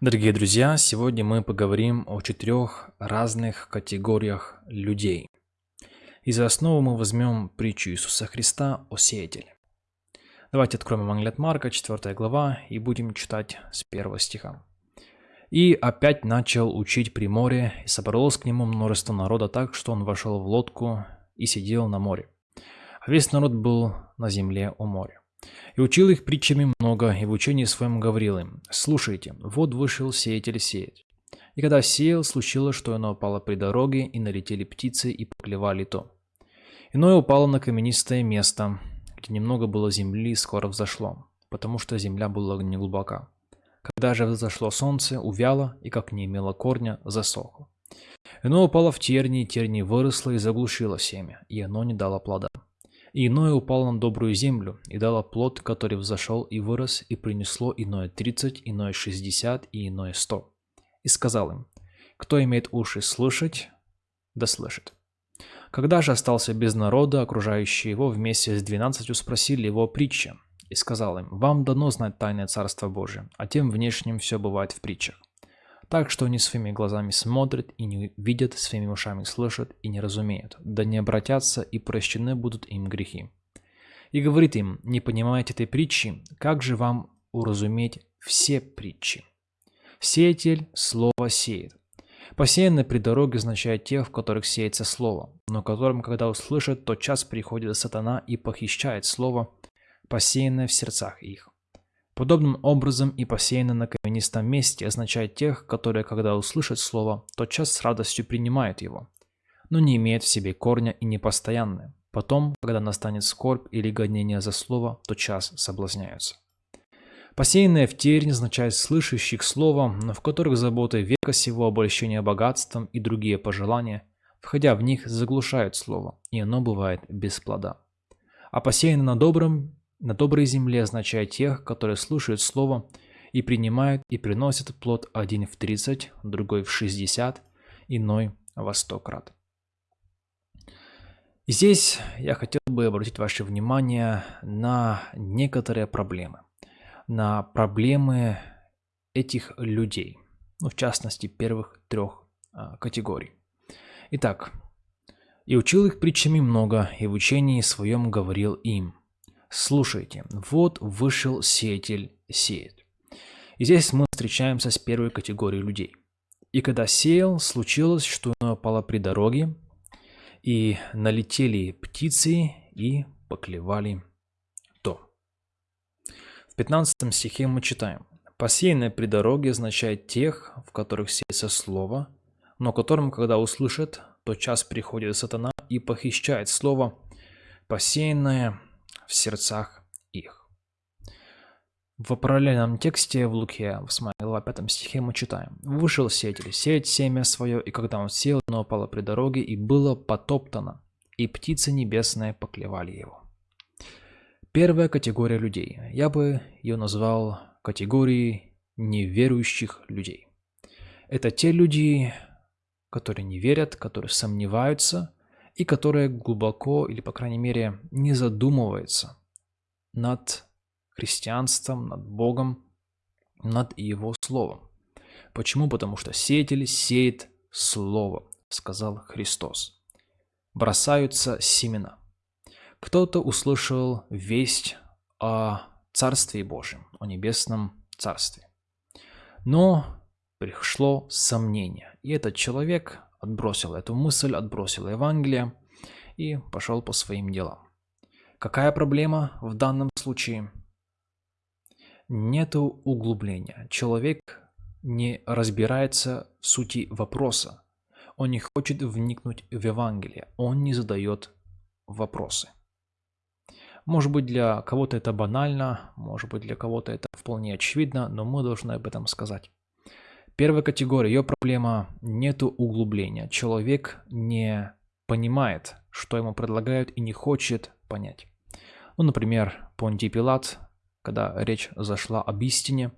Дорогие друзья, сегодня мы поговорим о четырех разных категориях людей. И за основу мы возьмем притчу Иисуса Христа о сеятеле. Давайте откроем Евангелие от Марка, 4 глава, и будем читать с первого стиха. «И опять начал учить при море, и собралось к нему множество народа так, что он вошел в лодку и сидел на море. А весь народ был на земле у моря. И учил их притчами много, и в учении своем говорил им, «Слушайте, вот вышел сеятель сеять. И когда сеял, случилось, что оно упало при дороге, и налетели птицы, и поклевали то. Иное упало на каменистое место, где немного было земли, и скоро взошло, потому что земля была неглубока. Когда же взошло солнце, увяло, и как не имело корня, засохло. Иное упало в тернии, тернии выросло и заглушило семя, и оно не дало плода. Иное упало на добрую землю, и дало плод, который взошел и вырос, и принесло иное тридцать, иное шестьдесят и иное сто. И сказал им, кто имеет уши слышать, да слышит. Когда же остался без народа, окружающие его вместе с двенадцатью спросили его о и сказал им, вам дано знать тайное Царство Божие, а тем внешним все бывает в притчах. Так что они своими глазами смотрят и не видят, своими ушами слышат и не разумеют, да не обратятся и прощены будут им грехи. И говорит им, не понимаете этой притчи, как же вам уразуметь все притчи? Сеятель слово сеет. Посеянное при дороге означает тех, в которых сеется слово, но которым, когда услышат, тот час приходит сатана и похищает слово, посеянное в сердцах их. Подобным образом и посеянное на каменистом месте означает тех, которые, когда услышат слово, тотчас с радостью принимают его, но не имеют в себе корня и непостоянны. Потом, когда настанет скорбь или гонение за слово, тотчас соблазняются. Посеянное в тернь означает слышащих слово, но в которых заботы века сего обольщения богатством и другие пожелания, входя в них, заглушают слово, и оно бывает без плода. А посеянное на добром на доброй земле означает тех, которые слушают слово и принимают и приносят плод один в 30, другой в 60, иной во 100 крат. Здесь я хотел бы обратить ваше внимание на некоторые проблемы. На проблемы этих людей. Ну, в частности, первых трех а, категорий. Итак, «И учил их притчами много, и в учении своем говорил им». Слушайте, вот вышел сеятель сеет. И здесь мы встречаемся с первой категорией людей. И когда сеял, случилось, что оно упало при дороге, и налетели птицы и поклевали то. В 15 стихе мы читаем. Посеянное при дороге означает тех, в которых сеется слово, но которым, когда услышат, то час приходит сатана и похищает слово, посеянное в сердцах. В параллельном тексте в Луке, в 8 глава 5 стихе мы читаем. «Вышел сеятель сеять семя свое, и когда он сел, оно упало при дороге, и было потоптано, и птицы небесные поклевали его». Первая категория людей. Я бы ее назвал категорией неверующих людей. Это те люди, которые не верят, которые сомневаются, и которая глубоко, или по крайней мере, не задумывается над христианством, над Богом, над Его Словом. Почему? Потому что сеятель сеет Слово, сказал Христос. Бросаются семена. Кто-то услышал весть о Царстве Божьем, о Небесном Царстве. Но пришло сомнение, и этот человек отбросил эту мысль, отбросил Евангелие и пошел по своим делам. Какая проблема в данном случае? Нету углубления. Человек не разбирается в сути вопроса. Он не хочет вникнуть в Евангелие. Он не задает вопросы. Может быть, для кого-то это банально, может быть, для кого-то это вполне очевидно, но мы должны об этом сказать. Первая категория, ее проблема – нету углубления. Человек не понимает, что ему предлагают и не хочет понять. Ну, например, Понтий Пилат, когда речь зашла об истине,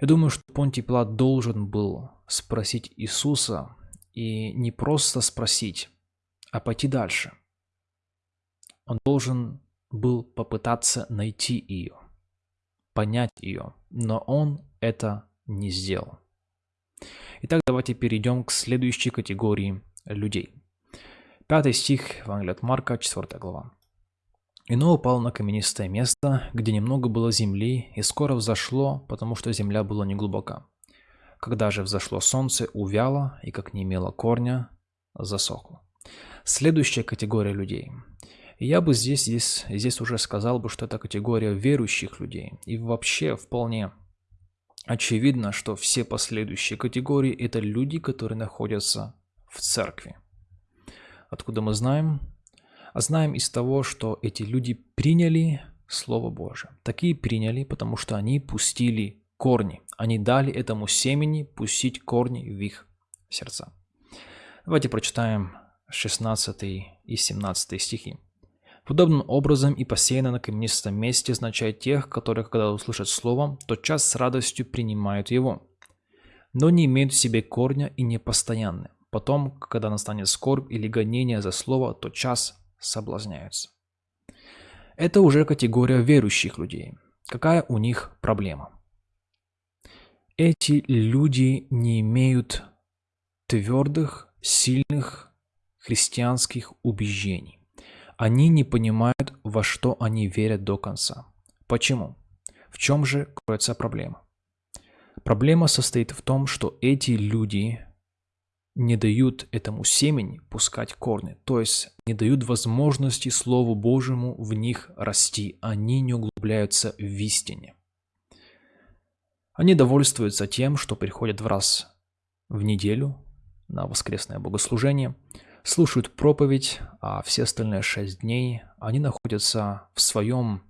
я думаю, что Понтий Пилат должен был спросить Иисуса и не просто спросить, а пойти дальше. Он должен был попытаться найти ее, понять ее, но он это не сделал. Итак, давайте перейдем к следующей категории людей. Пятый стих Евангелия от Марка, 4 глава. «Ино упал на каменистое место, где немного было земли, и скоро взошло, потому что земля была неглубока. Когда же взошло солнце, увяло, и как не имело корня, засохло». Следующая категория людей. Я бы здесь, здесь, здесь уже сказал бы, что это категория верующих людей. И вообще вполне очевидно, что все последующие категории – это люди, которые находятся в церкви. Откуда мы знаем? А знаем из того, что эти люди приняли Слово Божие. Такие приняли, потому что они пустили корни. Они дали этому семени пустить корни в их сердца. Давайте прочитаем 16 и 17 стихи. Подобным образом и посеяно на каменистом месте означает тех, которые, когда услышат слово, тотчас с радостью принимают его, но не имеют в себе корня и не постоянны. Потом, когда настанет скорбь или гонение за слово, тотчас соблазняются. Это уже категория верующих людей. Какая у них проблема? Эти люди не имеют твердых, сильных христианских убеждений. Они не понимают, во что они верят до конца. Почему? В чем же кроется проблема? Проблема состоит в том, что эти люди не дают этому семени пускать корни, то есть не дают возможности Слову Божьему в них расти, они не углубляются в истине. Они довольствуются тем, что приходят в раз в неделю на воскресное богослужение – слушают проповедь, а все остальные шесть дней они находятся в своем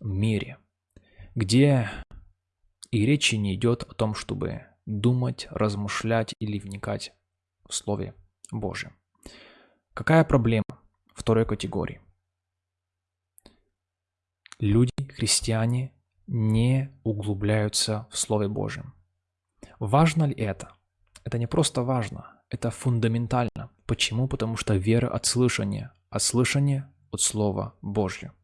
мире, где и речи не идет о том, чтобы думать, размышлять или вникать Слове Божьем. Какая проблема второй категории? Люди, христиане, не углубляются в Слове Божьем. Важно ли это? Это не просто важно, это фундаментально. Почему? Потому что вера от слышания, а слышание от Слова Божьего.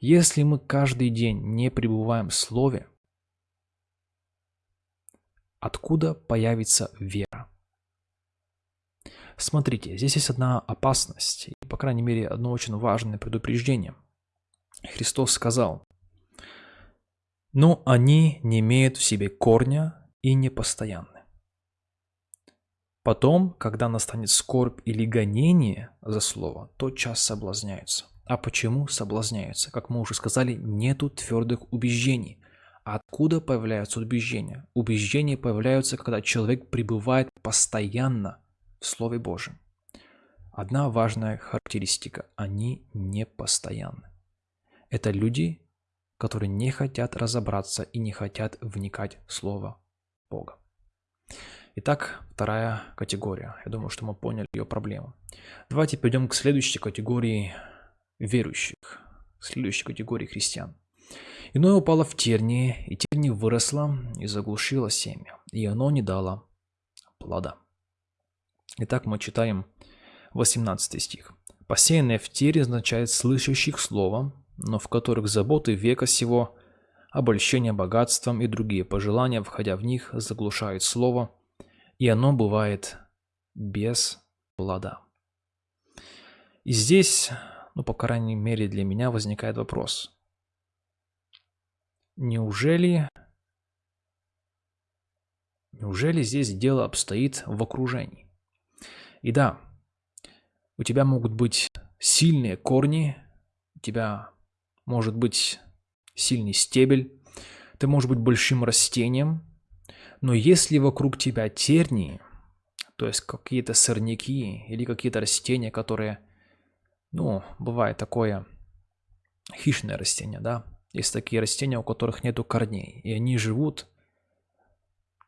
Если мы каждый день не пребываем в Слове, откуда появится вера? Смотрите, здесь есть одна опасность, и, по крайней мере, одно очень важное предупреждение. Христос сказал, но они не имеют в себе корня и не постоянны. Потом, когда настанет скорбь или гонение за слово, тотчас соблазняются. А почему соблазняются? Как мы уже сказали, нету твердых убеждений. Откуда появляются убеждения? Убеждения появляются, когда человек пребывает постоянно Слове Божьем. Одна важная характеристика – они не постоянны. Это люди, которые не хотят разобраться и не хотят вникать в Слово Бога. Итак, вторая категория. Я думаю, что мы поняли ее проблему. Давайте перейдем к следующей категории верующих, следующей категории христиан. Иное упало в тернии, и терни выросла и заглушила семя, и оно не дало плода. Итак, мы читаем 18 стих. «Посеянное в тере означает слышащих слово, но в которых заботы века сего, обольщение богатством и другие пожелания, входя в них, заглушают слово, и оно бывает без плода. И здесь, ну, по крайней мере для меня, возникает вопрос. Неужели, неужели здесь дело обстоит в окружении? И да, у тебя могут быть сильные корни, у тебя может быть сильный стебель, ты можешь быть большим растением, но если вокруг тебя тернии, то есть какие-то сорняки или какие-то растения, которые, ну, бывает такое хищное растение, да, есть такие растения, у которых нету корней, и они живут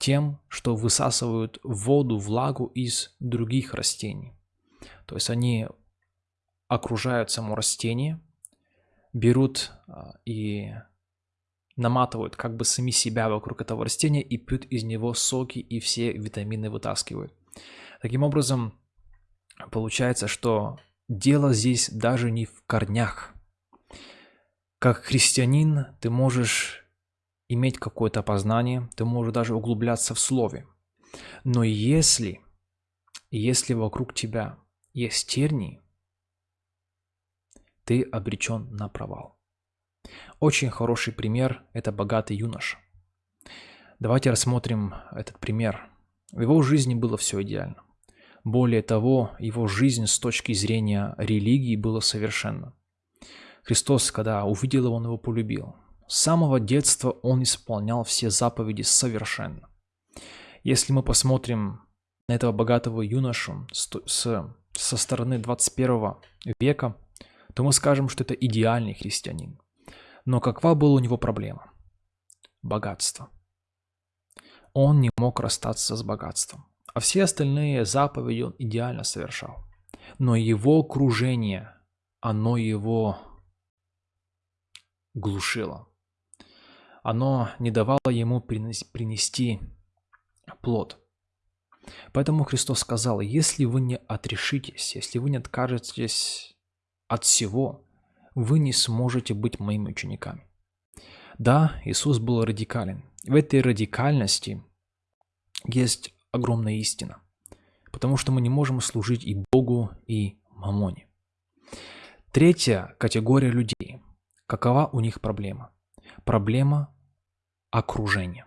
тем, что высасывают воду, влагу из других растений. То есть они окружают само растение, берут а, и наматывают как бы сами себя вокруг этого растения и пьют из него соки и все витамины вытаскивают. Таким образом, получается, что дело здесь даже не в корнях. Как христианин ты можешь иметь какое-то познание, ты можешь даже углубляться в слове. Но если, если вокруг тебя есть тернии, ты обречен на провал. Очень хороший пример – это богатый юноша. Давайте рассмотрим этот пример. В его жизни было все идеально. Более того, его жизнь с точки зрения религии была совершенна. Христос, когда увидел его, он его полюбил. С самого детства он исполнял все заповеди совершенно. Если мы посмотрим на этого богатого юношу со стороны 21 века, то мы скажем, что это идеальный христианин. Но какова была у него проблема? Богатство. Он не мог расстаться с богатством. А все остальные заповеди он идеально совершал. Но его окружение, оно его глушило. Оно не давало ему принести плод. Поэтому Христос сказал, если вы не отрешитесь, если вы не откажетесь от всего, вы не сможете быть моими учениками. Да, Иисус был радикален. В этой радикальности есть огромная истина. Потому что мы не можем служить и Богу, и Мамоне. Третья категория людей. Какова у них проблема? Проблема окружения.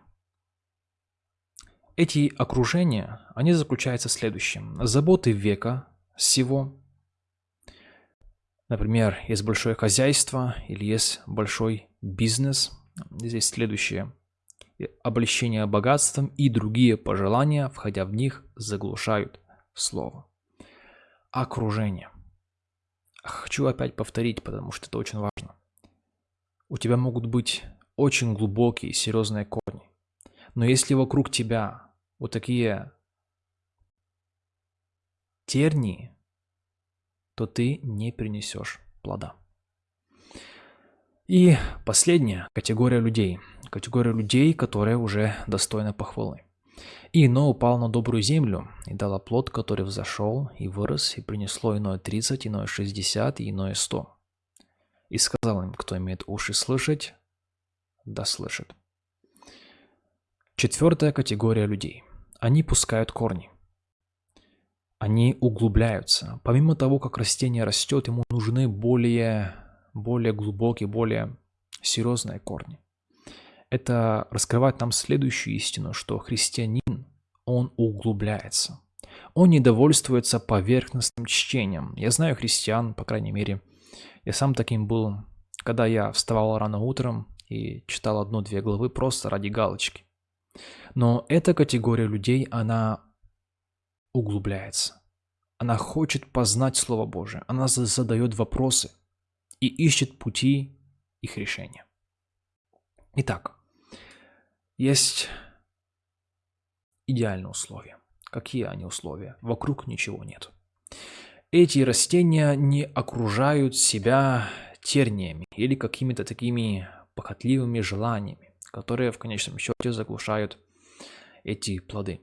Эти окружения, они заключаются в следующем. Заботы века всего. Например, есть большое хозяйство или есть большой бизнес. Здесь следующее. Облещение богатством и другие пожелания, входя в них, заглушают слово. Окружение. Хочу опять повторить, потому что это очень важно. У тебя могут быть очень глубокие, серьезные корни. Но если вокруг тебя вот такие тернии, то ты не принесешь плода. И последняя категория людей. Категория людей, которая уже достойна похвалы. Ино упал на добрую землю, и дала плод, который взошел, и вырос, и принесло иное 30, иное 60, и иное 100. И сказал им, кто имеет уши слышать, да слышит. Четвертая категория людей. Они пускают корни. Они углубляются. Помимо того, как растение растет, ему нужны более, более глубокие, более серьезные корни. Это раскрывает нам следующую истину, что христианин, он углубляется. Он не довольствуется поверхностным чтением. Я знаю христиан, по крайней мере, я сам таким был, когда я вставал рано утром и читал одну-две главы просто ради галочки. Но эта категория людей, она углубляется. Она хочет познать Слово Божие. Она задает вопросы и ищет пути их решения. Итак, есть идеальные условия. Какие они условия? Вокруг ничего нет. Эти растения не окружают себя терниями или какими-то такими похотливыми желаниями, которые в конечном счете заглушают эти плоды.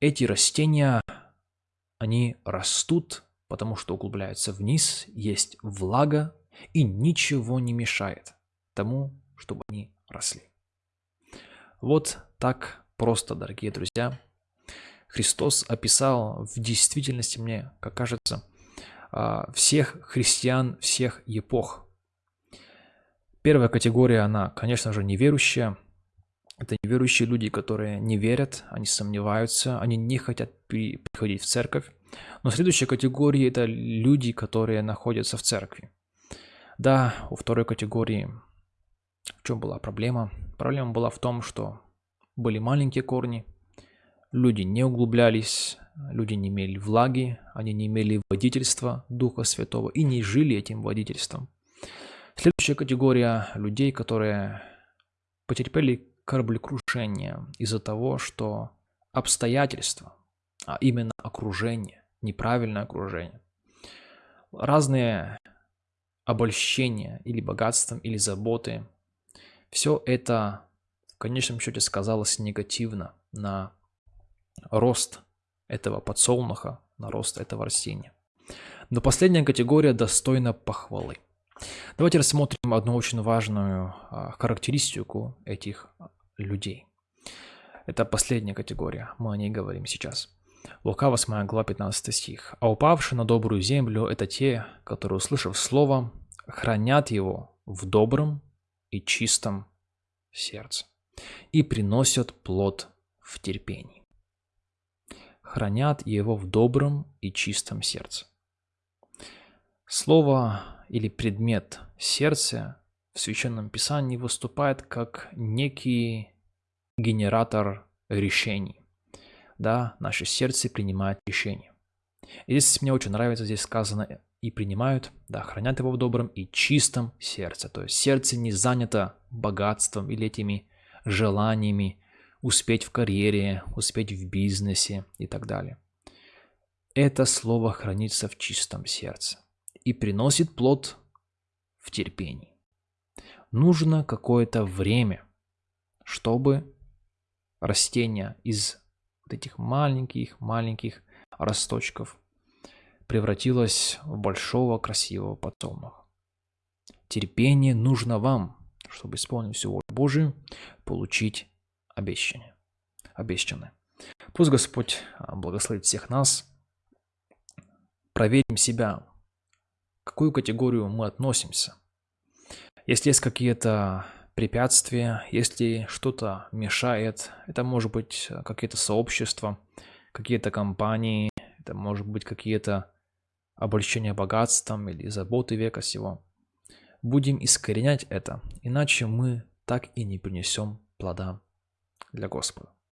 Эти растения, они растут, потому что углубляются вниз, есть влага, и ничего не мешает тому, чтобы они росли. Вот так просто, дорогие друзья. Христос описал в действительности, мне как кажется, а, всех христиан всех эпох. Первая категория, она, конечно же, неверующая. Это неверующие люди, которые не верят, они сомневаются, они не хотят приходить в церковь. Но следующая категория – это люди, которые находятся в церкви. Да, у второй категории в чем была проблема? Проблема была в том, что были маленькие корни, люди не углублялись, люди не имели влаги, они не имели водительства Духа Святого и не жили этим водительством. Следующая категория людей, которые потерпели кораблекрушение из-за того, что обстоятельства, а именно окружение, неправильное окружение, разные обольщения или богатством, или заботы – все это в конечном счете сказалось негативно на рост этого подсолнуха, на рост этого растения. Но последняя категория достойна похвалы. Давайте рассмотрим одну очень важную а, характеристику этих людей. Это последняя категория, мы о ней говорим сейчас. Лука 8 глава 15 стих. «А упавшие на добрую землю – это те, которые, услышав слово, хранят его в добром и чистом сердце и приносят плод в терпении. Хранят его в добром и чистом сердце. Слово или предмет сердца в Священном Писании выступает как некий генератор решений. Да, наше сердце принимает решения. И здесь мне очень нравится, здесь сказано и принимают, да, хранят его в добром и чистом сердце. То есть сердце не занято богатством или этими желаниями успеть в карьере, успеть в бизнесе и так далее. Это слово хранится в чистом сердце и приносит плод в терпении. Нужно какое-то время, чтобы растение из вот этих маленьких-маленьких росточков превратилось в большого красивого подсолнуха. Терпение нужно вам, чтобы исполнить всю волю Божию, получить обещание. Обещанное. Пусть Господь а, благословит всех нас. Проверим себя, какую категорию мы относимся. Если есть какие-то препятствия, если что-то мешает, это может быть какие-то сообщества, какие-то компании, это может быть какие-то обольщения богатством или заботы века сего. Будем искоренять это, иначе мы так и не принесем плода для Господа.